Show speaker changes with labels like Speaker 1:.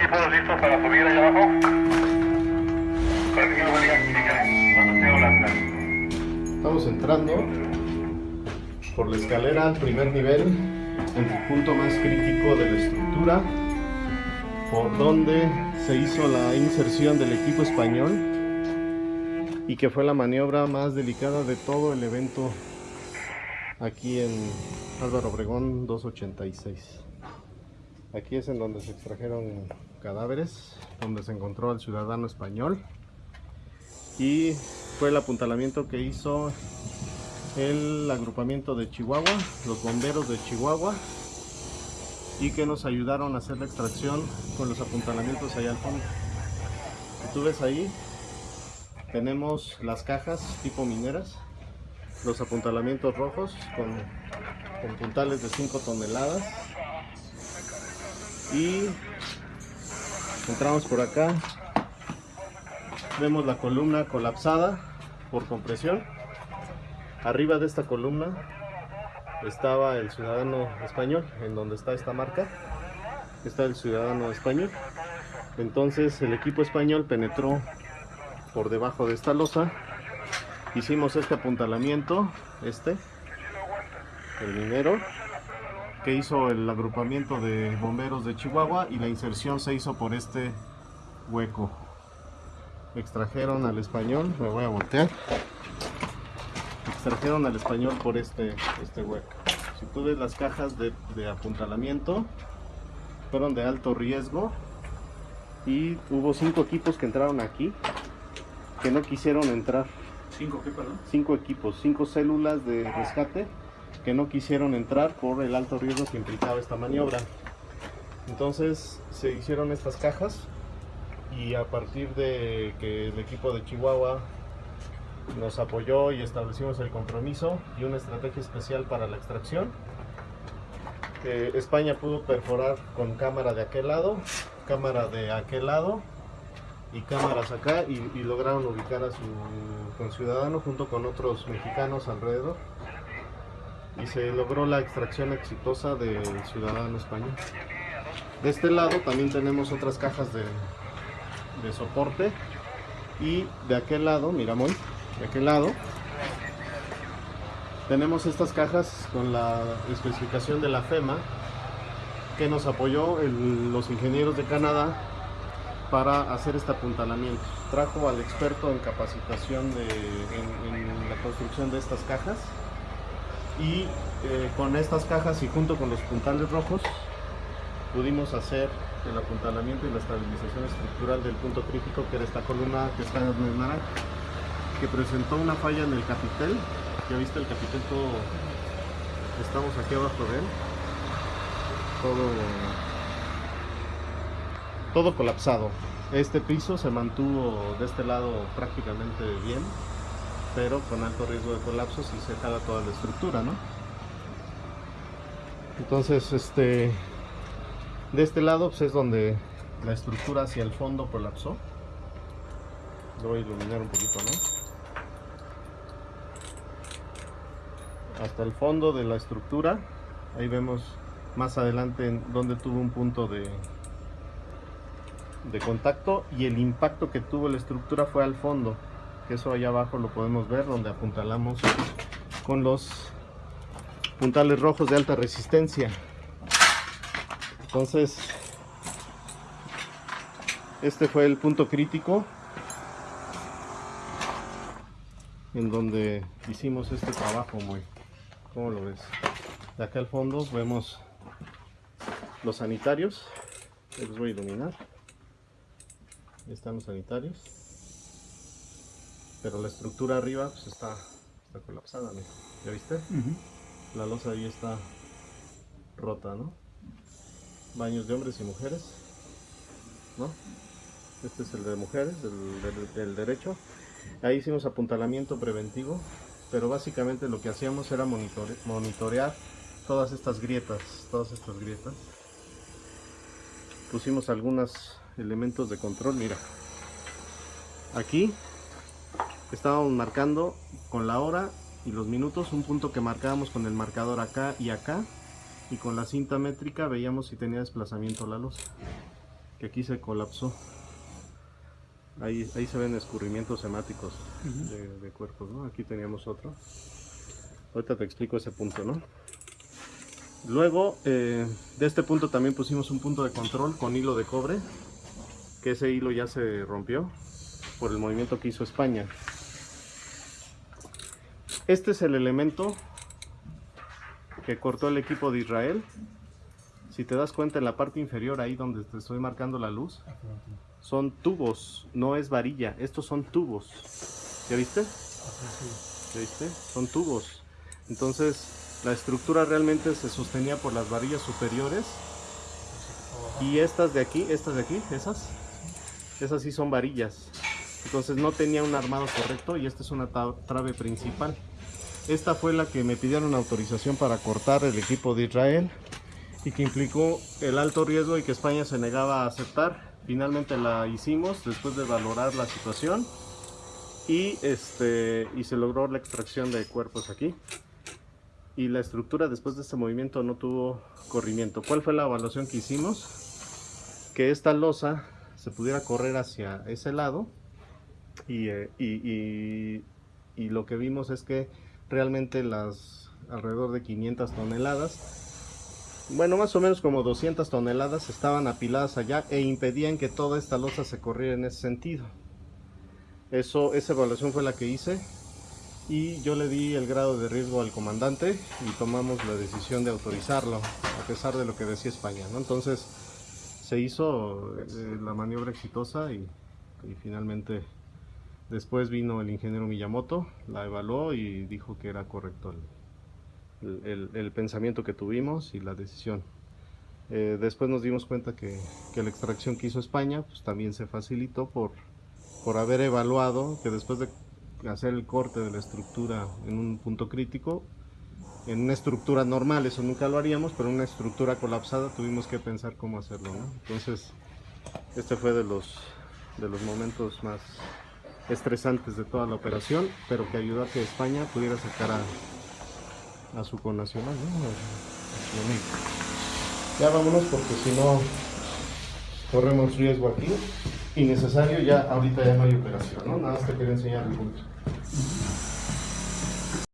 Speaker 1: equipos listos para subir allá abajo.
Speaker 2: Estamos entrando por la escalera al primer nivel, en el punto más crítico de la estructura, por donde se hizo la inserción del equipo español y que fue la maniobra más delicada de todo el evento aquí en Álvaro Obregón 286. Aquí es en donde se extrajeron cadáveres, donde se encontró al ciudadano español y fue el apuntalamiento que hizo el agrupamiento de Chihuahua, los bomberos de Chihuahua y que nos ayudaron a hacer la extracción con los apuntalamientos allá al fondo. Si tú ves ahí, tenemos las cajas tipo mineras, los apuntalamientos rojos con, con puntales de 5 toneladas y entramos por acá, vemos la columna colapsada por compresión. Arriba de esta columna estaba el ciudadano español, en donde está esta marca, está el ciudadano español. Entonces el equipo español penetró por debajo de esta losa, hicimos este apuntalamiento, este, el minero, que hizo el agrupamiento de bomberos de Chihuahua y la inserción se hizo por este hueco. Extrajeron al español, me voy a voltear extrajeron al español por este, este hueco. Si tú ves las cajas de, de apuntalamiento, fueron de alto riesgo y hubo cinco equipos que entraron aquí que no quisieron entrar.
Speaker 3: ¿Cinco qué, perdón?
Speaker 2: Cinco equipos, cinco células de rescate que no quisieron entrar por el alto riesgo que implicaba esta maniobra. Entonces se hicieron estas cajas y a partir de que el equipo de Chihuahua nos apoyó y establecimos el compromiso y una estrategia especial para la extracción. España pudo perforar con cámara de aquel lado, cámara de aquel lado y cámaras acá y, y lograron ubicar a su conciudadano junto con otros mexicanos alrededor y se logró la extracción exitosa del ciudadano español. De este lado también tenemos otras cajas de, soporte y de aquel lado, mira de aquel lado tenemos estas cajas con la especificación de la FEMA que nos apoyó los ingenieros de Canadá para hacer este apuntalamiento. Trajo al experto en capacitación de, en la construcción de estas cajas y eh, con estas cajas y junto con los puntales rojos pudimos hacer el apuntalamiento y la estabilización estructural del punto crítico que era esta columna que está en naranja que presentó una falla en el capitel. Ya viste el capitel todo. Estamos aquí abajo de él. Todo. Todo colapsado. Este piso se mantuvo de este lado prácticamente bien, pero con alto riesgo de colapso si se jala toda la estructura, ¿no? Entonces, este. De este lado pues, es donde la estructura hacia el fondo colapsó. Lo voy a iluminar un poquito, ¿no? hasta el fondo de la estructura. Ahí vemos más adelante donde tuvo un punto de, de contacto y el impacto que tuvo la estructura fue al fondo. Eso allá abajo lo podemos ver donde apuntalamos con los puntales rojos de alta resistencia. Entonces, este fue el punto crítico en donde hicimos este trabajo muy ¿Cómo lo ves? De acá al fondo vemos los sanitarios. Los voy a iluminar. Están los sanitarios. Pero la estructura arriba pues está, está colapsada, mira. ¿Ya viste? La losa ahí está rota, ¿no? Baños de hombres y mujeres. ¿No? Este es el de mujeres, del, del- del derecho. Ahí hicimos apuntalamiento preventivo pero básicamente lo que hacíamos era monitore- monitorear todas estas grietas, todas estas grietas. Pusimos algunos elementos de control, mira. Aquí estábamos marcando con la hora y los minutos un punto que marcábamos con el marcador acá y acá y con la cinta métrica veíamos si tenía desplazamiento la luz. que aquí se colapsó. Ahí, ahí se ven escurrimientos hemáticos de, de cuerpos, ¿no? Aquí teníamos otro. Ahorita te explico ese punto, ¿no? Luego, eh, de este punto también pusimos un punto de control con hilo de cobre, que ese hilo ya se rompió por el movimiento que hizo España. Este es el elemento que cortó el equipo de Israel. Si te das cuenta en la parte inferior, ahí donde te estoy marcando la luz, son tubos, no es varilla, estos son tubos. ¿Ya viste? ¿Ya viste? Son tubos. Entonces, la estructura realmente se sostenía por las varillas superiores. Y estas de aquí, estas de aquí, esas, esas sí son varillas. Entonces no tenía un armado correcto y esta es una trave principal. Esta fue la que me pidieron autorización para cortar el equipo de Israel y que implicó el alto riesgo y que España se negaba a aceptar. Finalmente la hicimos después de valorar la situación y, este, y se logró la extracción de cuerpos aquí. Y la estructura después de este movimiento no tuvo corrimiento. ¿Cuál fue la evaluación que hicimos? Que esta losa se pudiera correr hacia ese lado y, eh, y- y- y lo que vimos es que realmente las alrededor de 500 toneladas, bueno, más o menos como 200 toneladas estaban apiladas allá e impedían que toda esta losa se corriera en ese sentido. Eso, esa evaluación fue la que hice y yo le di el grado de riesgo al comandante y tomamos la decisión de autorizarlo a pesar de lo que decía España, ¿no? Entonces se hizo eh, la maniobra exitosa y, y finalmente después vino el ingeniero Miyamoto, la evaluó y dijo que era correcto el, el- pensamiento que tuvimos y la decisión. Eh, después nos dimos cuenta que, que la extracción que hizo España pues, también se facilitó por, por haber evaluado que después de hacer el corte de la estructura en un punto crítico, en una estructura normal eso nunca lo haríamos, pero en una estructura colapsada tuvimos que pensar cómo hacerlo. Entonces, este fue de los, de los momentos más estresantes de toda la operación, pero que ayudó a que España pudiera sacar a, a su connacional, ¿no? A- a su. Ya vámonos porque si no corremos riesgo aquí. Innecesario, ya ahorita ya no hay operación, ¿no? Nada más te quería enseñar el punto.